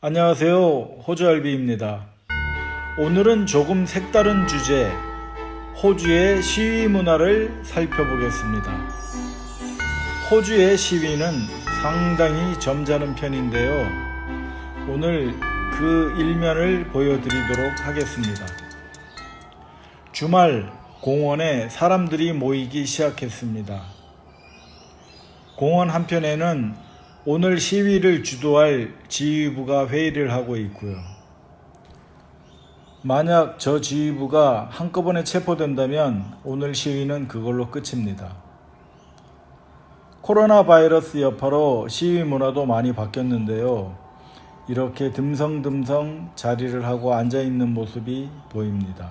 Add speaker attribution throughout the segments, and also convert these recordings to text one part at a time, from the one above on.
Speaker 1: 안녕하세요. 호주알비입니다. 오늘은 조금 색다른 주제, 호주의 시위 문화를 살펴보겠습니다. 호주의 시위는 상당히 점잖은 편인데요. 오늘 그 일면을 보여드리도록 하겠습니다. 주말 공원에 사람들이 모이기 시작했습니다. 공원 한편에는 오늘 시위를 주도할 지휘부가 회의를 하고 있고요. 만약 저 지휘부가 한꺼번에 체포된다면 오늘 시위는 그걸로 끝입니다. 코로나 바이러스 여파로 시위 문화도 많이 바뀌었는데요. 이렇게 듬성듬성 자리를 하고 앉아 있는 모습이 보입니다.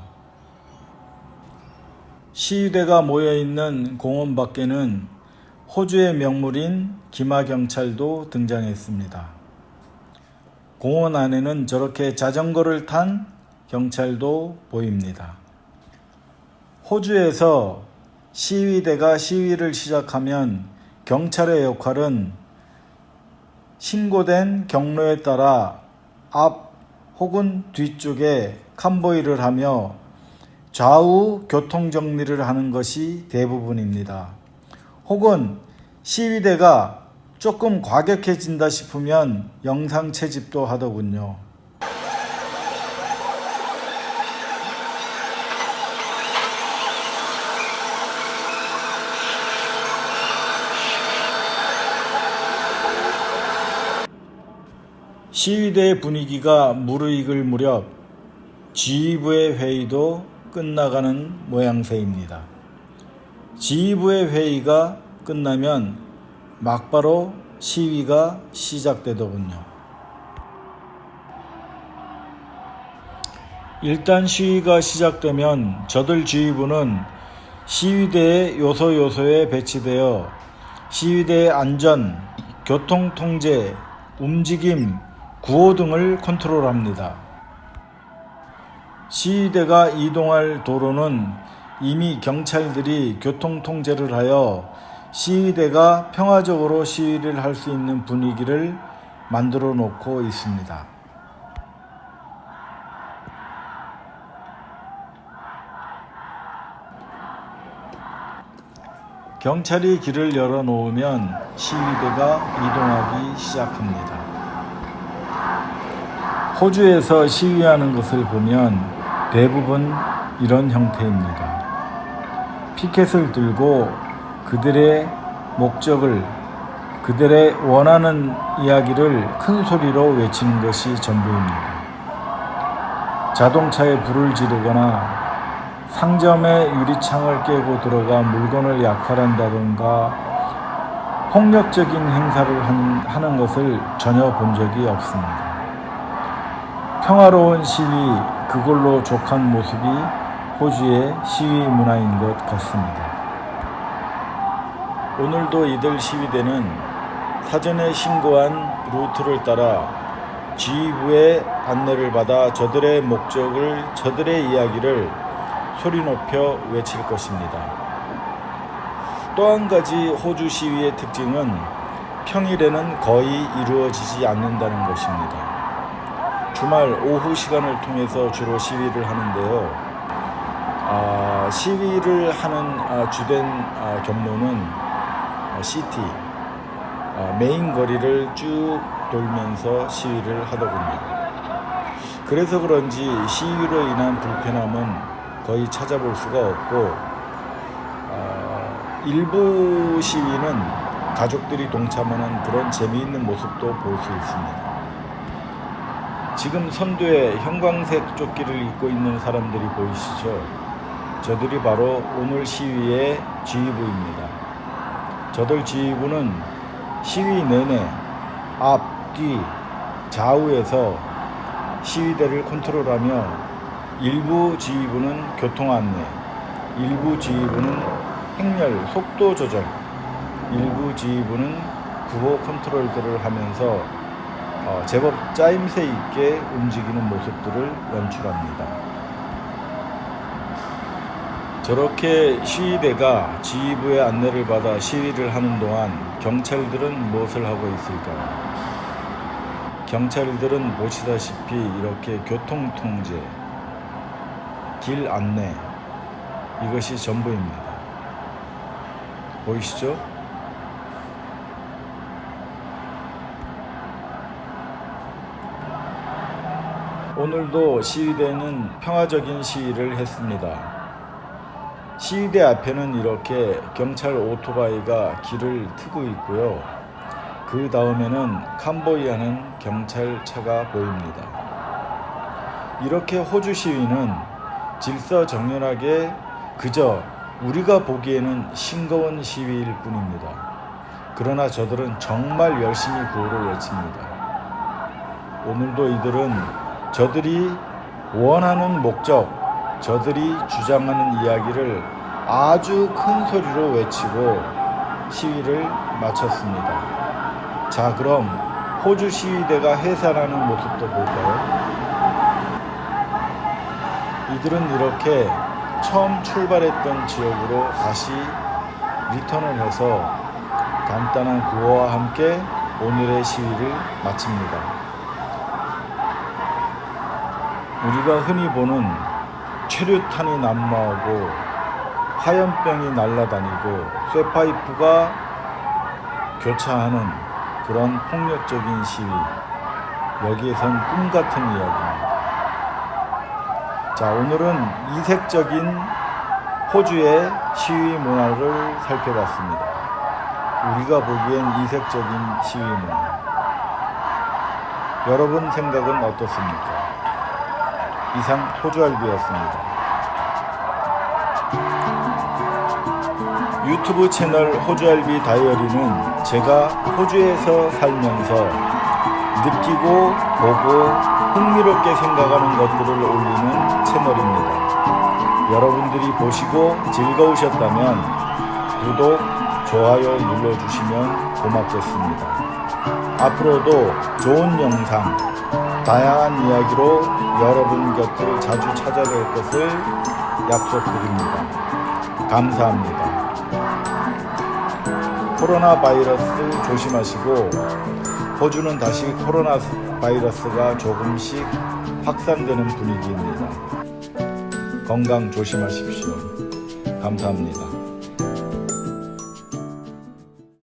Speaker 1: 시위대가 모여 있는 공원 밖에는 호주의 명물인 기마경찰도 등장했습니다. 공원 안에는 저렇게 자전거를 탄 경찰도 보입니다. 호주에서 시위대가 시위를 시작하면 경찰의 역할은 신고된 경로에 따라 앞 혹은 뒤쪽에 캄보이를 하며 좌우 교통 정리를 하는 것이 대부분입니다. 혹은 시위대가 조금 과격해진다 싶으면 영상 채집도 하더군요. 시위대의 분위기가 무르익을 무렵 지휘부의 회의도 끝나가는 모양새입니다. 지휘부의 회의가 끝나면 막바로 시위가 시작되더군요. 일단 시위가 시작되면 저들 지휘부는 시위대의 요소 요소에 배치되어 시위대의 안전, 교통 통제, 움직임, 구호 등을 컨트롤합니다. 시위대가 이동할 도로는 이미 경찰들이 교통 통제를 하여 시위대가 평화적으로 시위를 할 수 있는 분위기를 만들어 놓고 있습니다. 경찰이 길을 열어 놓으면 시위대가 이동하기 시작합니다. 호주에서 시위하는 것을 보면 대부분 이런 형태입니다. 피켓을 들고 그들의 목적을 그들의 원하는 이야기를 큰 소리로 외치는 것이 전부입니다. 자동차에 불을 지르거나 상점의 유리창을 깨고 들어가 물건을 약탈한다던가 폭력적인 행사를 하는 것을 전혀 본 적이 없습니다. 평화로운 시위, 그걸로 족한 모습이 호주의 시위 문화인 것 같습니다. 오늘도 이들 시위대는 사전에 신고한 루트를 따라 지휘부의 안내를 받아 저들의 목적을, 저들의 이야기를 소리 높여 외칠 것입니다. 또 한 가지 호주 시위의 특징은 평일에는 거의 이루어지지 않는다는 것입니다. 주말 오후 시간을 통해서 주로 시위를 하는데요. 아, 시위를 하는 아, 주된 아, 경로는 city, main 거리를 쭉 돌면서 시위를 하더군요. 그래서 그런지 시위로 인한 불편함은 거의 찾아볼 수가 없고 어, 일부 시위는 가족들이 동참하는 그런 재미있는 모습도 볼 수 있습니다. 지금 선두에 형광색 조끼를 입고 있는 사람들이 보이시죠? 저들이 바로 오늘 시위의 지휘부입니다. 저들 지휘부는 시위 내내 앞, 뒤, 좌우에서 시위대를 컨트롤하며 일부 지휘부는 교통 안내, 일부 지휘부는 행렬, 속도 조절, 일부 지휘부는 구호 컨트롤들을 하면서 어, 제법 짜임새 있게 움직이는 모습들을 연출합니다. 저렇게 시위대가 지휘부의 안내를 받아 시위를 하는 동안 경찰들은 무엇을 하고 있을까요? 경찰들은 보시다시피 이렇게 교통통제, 길 안내, 이것이 전부입니다. 보이시죠? 오늘도 시위대는 평화적인 시위를 했습니다. 시위대 앞에는 이렇게 경찰 오토바이가 길을 트고 있고요. 그 다음에는 캄보이아는 경찰차가 보입니다. 이렇게 호주 시위는 질서정연하게 그저 우리가 보기에는 싱거운 시위일 뿐입니다. 그러나 저들은 정말 열심히 구호를 외칩니다. 오늘도 이들은 저들이 원하는 목적, 저들이 주장하는 이야기를 아주 큰 소리로 외치고 시위를 마쳤습니다. 자, 그럼 호주 시위대가 해산하는 모습도 볼까요? 이들은 이렇게 처음 출발했던 지역으로 다시 리턴을 해서 간단한 구호와 함께 오늘의 시위를 마칩니다. 우리가 흔히 보는 최루탄이 난무하고 화염병이 날아다니고 쇠파이프가 교차하는 그런 폭력적인 시위. 여기에선 꿈 같은 이야기입니다. 자, 오늘은 이색적인 호주의 시위 문화를 살펴봤습니다. 우리가 보기엔 이색적인 시위 문화. 여러분 생각은 어떻습니까? 이상 호주알비였습니다. 유튜브 채널 호주알비 다이어리는 제가 호주에서 살면서 느끼고 보고 흥미롭게 생각하는 것들을 올리는 채널입니다. 여러분들이 보시고 즐거우셨다면 구독, 좋아요 눌러주시면 고맙겠습니다. 앞으로도 좋은 영상, 다양한 이야기로 여러분 곁을 자주 찾아뵐 것을 약속드립니다. 감사합니다. 코로나 바이러스 조심하시고 호주는 다시 코로나 바이러스가 조금씩 확산되는 분위기입니다. 건강 조심하십시오. 감사합니다.